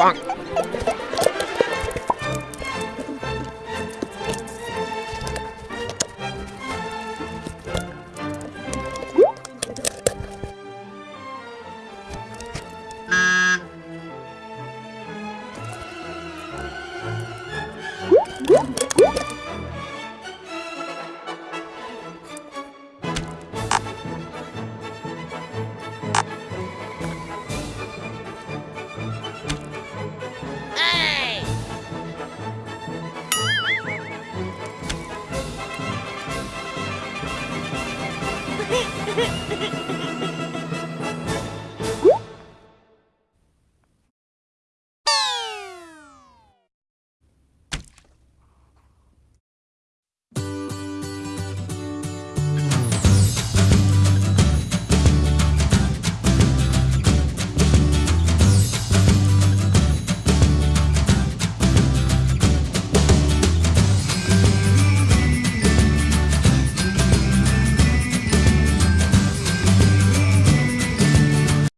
ปัง ハハハハ!